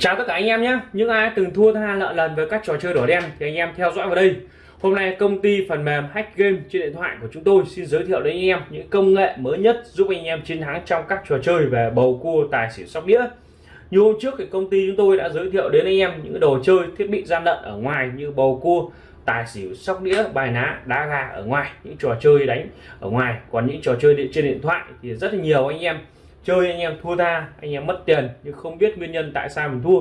Chào tất cả anh em nhé. Những ai từng thua tha lợn lần với các trò chơi đỏ đen Thì anh em theo dõi vào đây. Hôm nay công ty phần mềm Hack Game trên điện thoại của chúng tôi Xin giới thiệu đến anh em những công nghệ mới nhất Giúp anh em chiến thắng trong các trò chơi về bầu cua, tài xỉu, sóc đĩa. Như hôm trước thì công ty chúng tôi đã giới thiệu đến anh em những đồ chơi thiết bị gian lận ở ngoài Như bầu cua, tài xỉu, sóc đĩa, bài ná, đá gà ở ngoài, những trò chơi đánh ở ngoài. Còn những trò chơi trên điện thoại thì rất là nhiều anh em chơi anh em thua tha, anh em mất tiền nhưng không biết nguyên nhân tại sao mình thua.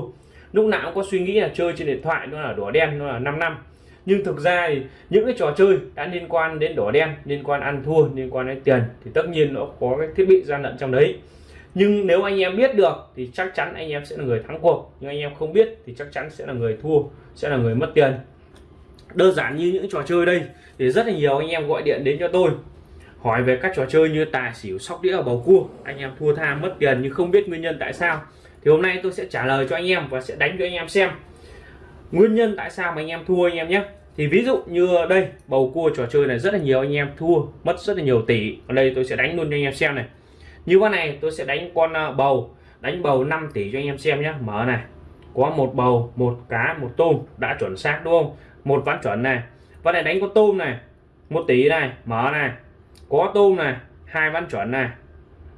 Lúc nào cũng có suy nghĩ là chơi trên điện thoại, nó là đỏ đen, nó là 5 năm. Nhưng thực ra thì những cái trò chơi đã liên quan đến đỏ đen, liên quan ăn thua, liên quan đến tiền thì tất nhiên nó có cái thiết bị gian lận trong đấy. Nhưng nếu anh em biết được thì chắc chắn anh em sẽ là người thắng cuộc. Nhưng anh em không biết thì chắc chắn sẽ là người thua, sẽ là người mất tiền. Đơn giản như những trò chơi đây thì rất là nhiều anh em gọi điện đến cho tôi hỏi về các trò chơi như tài xỉu, sóc đĩa ở bầu cua. Anh em thua tha, mất tiền nhưng không biết nguyên nhân tại sao. Thì hôm nay tôi sẽ trả lời cho anh em và sẽ đánh cho anh em xem nguyên nhân tại sao mà anh em thua anh em nhé. Thì ví dụ như đây, bầu cua trò chơi này rất là nhiều anh em thua, mất rất là nhiều tỷ. Ở đây tôi sẽ đánh luôn cho anh em xem này. Như con này, tôi sẽ đánh con à, bầu. Đánh bầu 5 tỷ cho anh em xem nhé. Mở này. Có một bầu, một cá, một tôm. Đã chuẩn xác đúng không? Một ván chuẩn này. Con này đánh con tôm này. Một tỷ này. Mở này có tôm này, hai ván chuẩn này.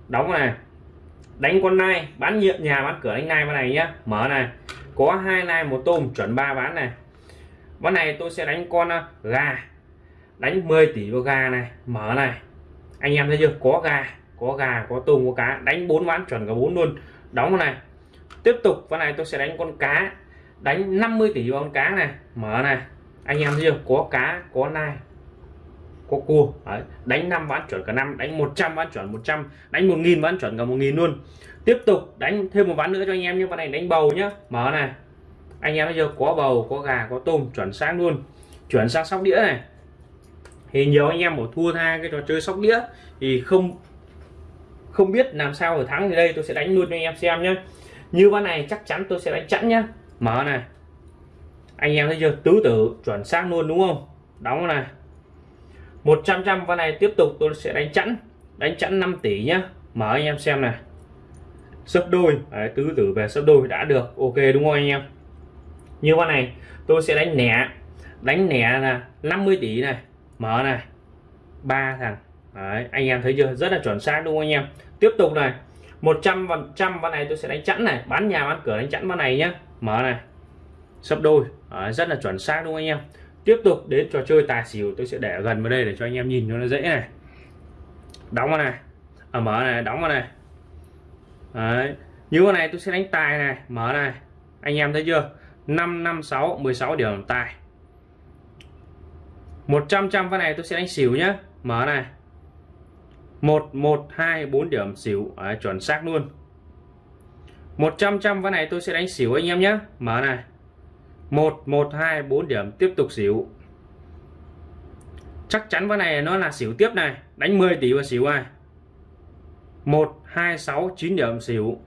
Đóng này. Đánh con nai, bán nhiệm nhà, bán cửa đánh nai con này nhá. Mở này. Có hai nai, một tôm, chuẩn ba ván này. Ván này tôi sẽ đánh con ờ, gà. Đánh 10 tỷ vào gà này. Mở này. Anh em thấy chưa? Có gà có gà, có tôm, có cá. Đánh bốn ván chuẩn cả bốn luôn. Đóng này. Tiếp tục, ván này tôi sẽ đánh con cá. Đánh 50 tỷ vào con cá này. Mở này. Anh em thấy chưa? Có cá, có nai có cua Đấy. đánh 5 bán chuẩn cả năm, đánh 100 bán chuẩn 100 đánh 1.000 bán chuẩn cả 1.000 luôn. Tiếp tục đánh thêm một ván nữa cho anh em như ván này đánh bầu nhá. Mở này. Anh em bây giờ có bầu, có gà, có tôm, chuẩn sáng luôn. Chuyển sang sóc đĩa này. Thì nhiều anh em bỏ thua tha cái trò chơi sóc đĩa. Thì không không biết làm sao ở thắng thì đây, tôi sẽ đánh luôn cho anh em xem nhé như ván này chắc chắn tôi sẽ đánh chẵn nhá. Mở này. Anh em thấy chưa? Tứ tử, chuẩn xác luôn, đúng không? Đóng này. 100 trăm con này tiếp tục tôi sẽ đánh chẵn. Đánh chẵn 5 tỷ nhá. Mở anh em xem này. Sấp đôi. Đấy, tứ tử về sấp đôi đã được. Ok đúng không anh em? Như con này tôi sẽ đánh nẻ. Đánh nẻ là 50 tỷ này. Mở này. Ba thằng. Đấy, anh em thấy chưa? Rất là chuẩn xác đúng không anh em? Tiếp tục này. 100 phần trăm con này tôi sẽ đánh chẵn này. Bán nhà bán cửa đánh chẵn con này nhá. Mở này. Sấp đôi. Đấy, rất là chuẩn xác đúng không anh em? Tiếp tục đến trò chơi tài xỉu tôi sẽ để gần vào đây để cho anh em nhìn cho nó dễ này. Đóng vào này. À, mở này đóng vào này. Đấy. như con này tôi sẽ đánh tài này mở này. Anh em thấy chưa? 556 16 điểm tài. 100 trăm con này tôi sẽ đánh xỉu nhá. Mở này. 1124 điểm xỉu. Đấy, chuẩn xác luôn. 100 trăm con này tôi sẽ đánh xỉu anh em nhé mở này. 1 1 2 4 điểm. Tiếp tục xỉu. Chắc chắn cái này nó là xỉu tiếp này. Đánh 10 tỷ và xỉu ai? 1 2 6 9 điểm xỉu.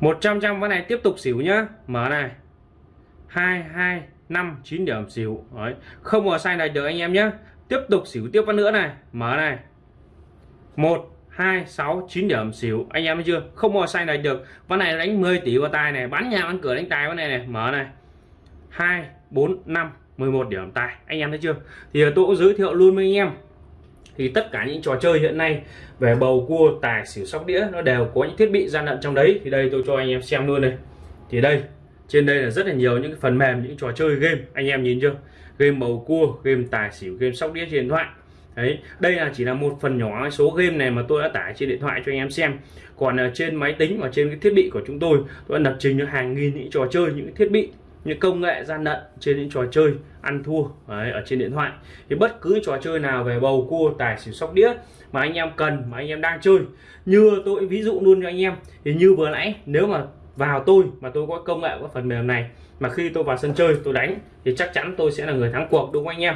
100 trăm cái này tiếp tục xỉu nhá. Mở này. 2 2 5 9 điểm xỉu. Đấy. không có sai này được anh em nhé tiếp tục xỉu tiếp nữa này. Mở này. 1 2 6 9 điểm, xỉu. Anh em thấy chưa? Không mò xanh này được. Ván này đánh 10 tỷ vào tài này. Bán nhà bán cửa đánh tài ván này này. Mở này. 2 4 5 11 điểm tài. Anh em thấy chưa? Thì tôi cũng giới thiệu luôn với anh em. Thì tất cả những trò chơi hiện nay về bầu cua, tài, xỉu, sóc đĩa, nó đều có những thiết bị gian lận trong đấy. Thì đây tôi cho anh em xem luôn này thì đây, trên đây là rất là nhiều những cái phần mềm, những trò chơi game. Anh em nhìn chưa? Game bầu cua, game tài, xỉu, game sóc đĩa trên điện thoại đấy đây là chỉ là một phần nhỏ số game này mà tôi đã tải trên điện thoại cho anh em xem. Còn uh, trên máy tính và trên cái thiết bị của chúng tôi tôi đã lập trình cho hàng nghìn những trò chơi những thiết bị những công nghệ gian lận trên những trò chơi ăn thua đấy, ở trên điện thoại. Thì bất cứ trò chơi nào về bầu cua tài xỉu sóc đĩa mà anh em cần mà anh em đang chơi như tôi ví dụ luôn cho anh em thì như vừa nãy nếu mà vào tôi mà tôi có công nghệ có phần mềm này mà khi tôi vào sân chơi tôi đánh thì chắc chắn tôi sẽ là người thắng cuộc đúng không anh em?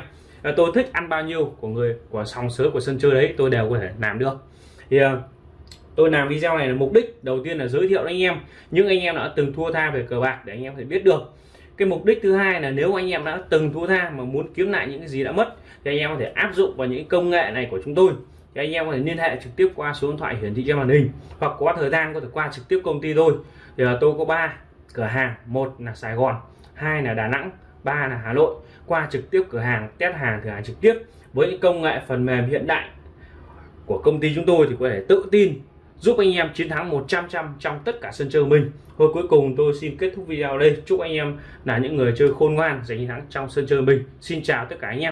Tôi thích ăn bao nhiêu của người của sòng sớ của sân chơi đấy tôi đều có thể làm được. Thì uh, tôi làm video này là mục đích đầu tiên là giới thiệu anh em. Những anh em đã từng thua tha về cờ bạc để anh em phải biết được. Cái mục đích thứ hai là nếu anh em đã từng thua tha mà muốn kiếm lại những cái gì đã mất thì anh em có thể áp dụng vào những công nghệ này của chúng tôi. Thì anh em có thể liên hệ trực tiếp qua số điện thoại hiển thị trên màn hình hoặc có thời gian có thể qua trực tiếp công ty tôi. Thì là tôi có ba cửa hàng một là Sài Gòn hai là Đà Nẵng ba là Hà Nội, qua trực tiếp cửa hàng, test hàng, cửa hàng trực tiếp với những công nghệ phần mềm hiện đại của công ty chúng tôi thì có thể tự tin giúp anh em chiến thắng 100 trăm trong tất cả sân chơi của mình. thôi cuối cùng tôi xin kết thúc video đây. Chúc anh em là những người chơi khôn ngoan, giành chiến thắng trong sân chơi mình. Xin chào tất cả anh em.